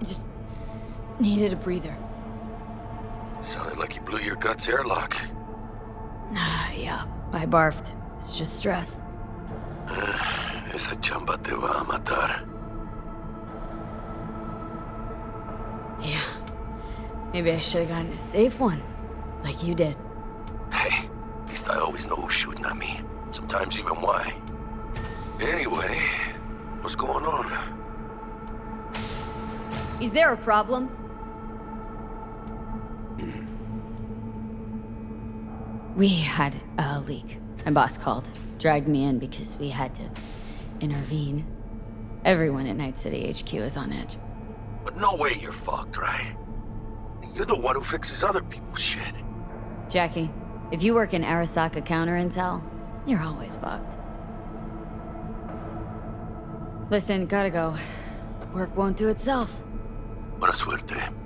I just needed a breather. Sounded like you blew your guts airlock. Nah, yeah, I barfed. It's just stress. Esa chamba te va a matar. Yeah. Maybe I should have gotten a safe one. Like you did. Hey, at least I always know who's shooting at me. Sometimes even why. Anyway, what's going on? Is there a problem? we had a leak. My boss called. Dragged me in because we had to intervene. Everyone at Night City HQ is on edge. But no way you're fucked, right? You're the one who fixes other people's shit. Jackie, if you work in Arasaka counter intel, you're always fucked. Listen, gotta go. Work won't do itself. Buena suerte.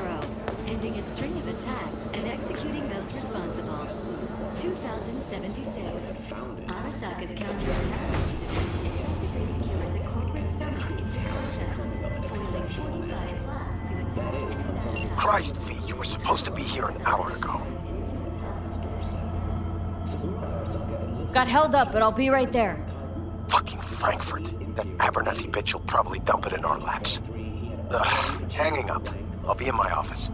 Rio de Janeiro, ending a string of attacks and executing those responsible. 2076. Arasaka's counterattack division effectively secures a corporate summit in Jakarta, foiling 45 plots to attack Christ, V, you were supposed to be here an hour ago. Got held up, but I'll be right there. Fucking Frankfurt. That Abernathy bitch will probably dump it in our laps. Ugh, hanging up. I'll be in my office.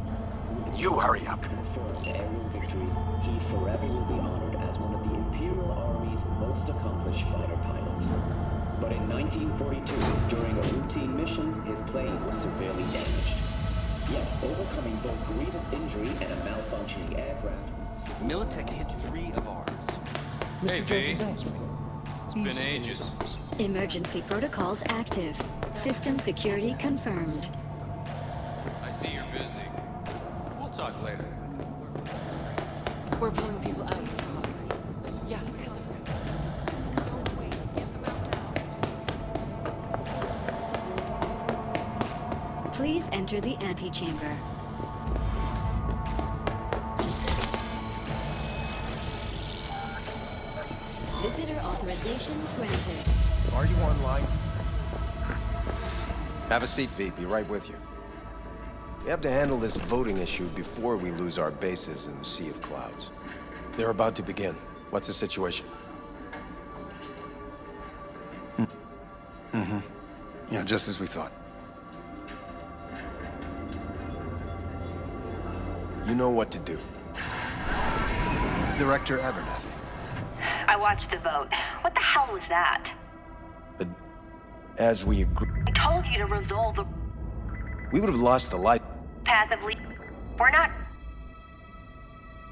And you hurry up. confirmed aerial victories, he forever will be honored as one of the Imperial Army's most accomplished fighter pilots. But in 1942, during a routine mission, his plane was severely damaged. Yet, overcoming both grievous injury and a malfunctioning aircraft, Militech hit three of ours. Hey, V. It's been ages. Emergency protocols active. System security confirmed. I see you're busy. We'll talk later. We're pulling people out of the hallway. Yeah, because of... Don't wait. Get them out now. Please enter the antechamber. Visitor authorization granted. Are you online? Have a seat, V. Be right with you. We have to handle this voting issue before we lose our bases in the Sea of Clouds. They're about to begin. What's the situation? Mm-hmm. Yeah, just as we thought. You know what to do. Director Abernathy. I watched the vote. What the hell was that? But as we agreed, I told you to resolve the we would have lost the light. Path of le- We're not.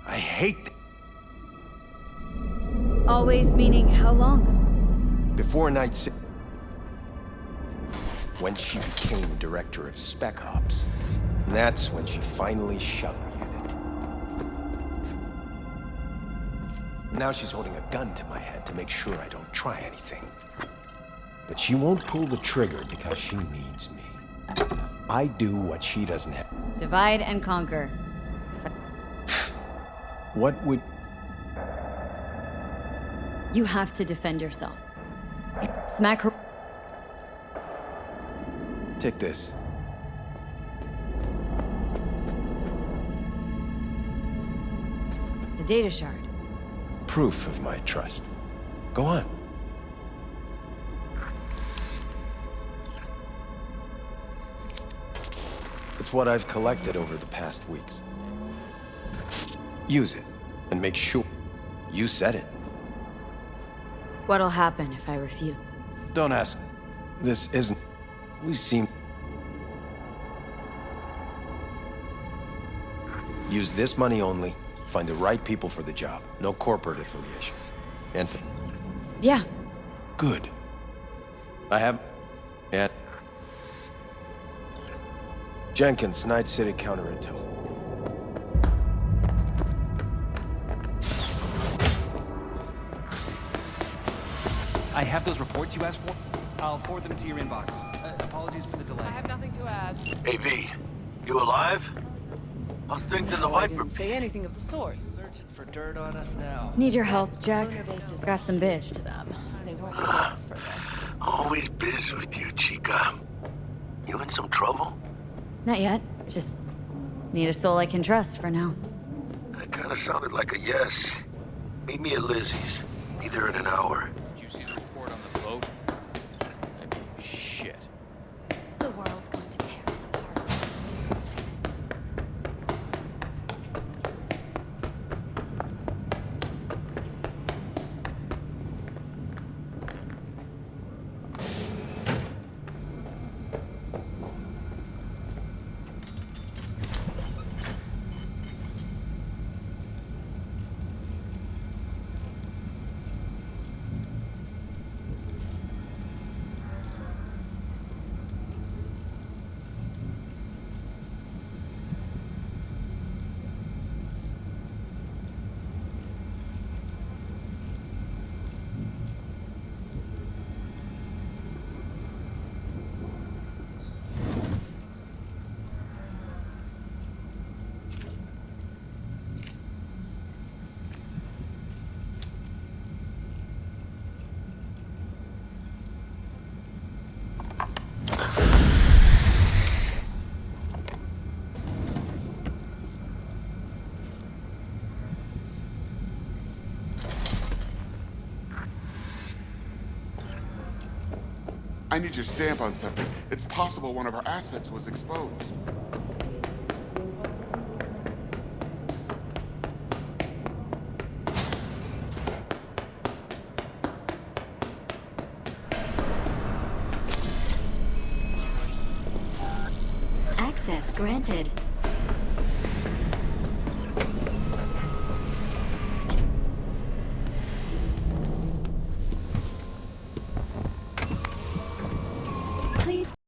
I hate th- Always meaning how long? Before Night City, when she became director of Spec Ops, that's when she finally shoved me in it. Now she's holding a gun to my head to make sure I don't try anything. But she won't pull the trigger because she needs me. I do what she doesn't have. Divide and conquer. What would... You have to defend yourself. Smack her. Take this. The data shard. Proof of my trust. Go on. It's what I've collected over the past weeks. Use it, and make sure. You said it. What'll happen if I refuse? Don't ask. This isn't... We seem... Use this money only. Find the right people for the job. No corporate affiliation. And Yeah, good. I have... Yeah. Jenkins, Night City Counter Intel. I have those reports you asked for. I'll forward them to your inbox. Uh, apologies for the delay. I have nothing to add. AB, you alive? How's things in the I Viper? didn't say anything of the sort. Searching for dirt on us now. need your help, Jack. Lunar bases are Got some biz. to them. They won't for this. Always biz with you, Chica. You in some trouble? Not yet. Just need a soul I can trust for now. That kind of sounded like a yes. Meet me at Lizzie's. Be there in an hour. Did you see the report on the boat? I mean, shit. The world's going to tear us apart. I need your stamp on something. It's possible one of our assets was exposed. Access granted.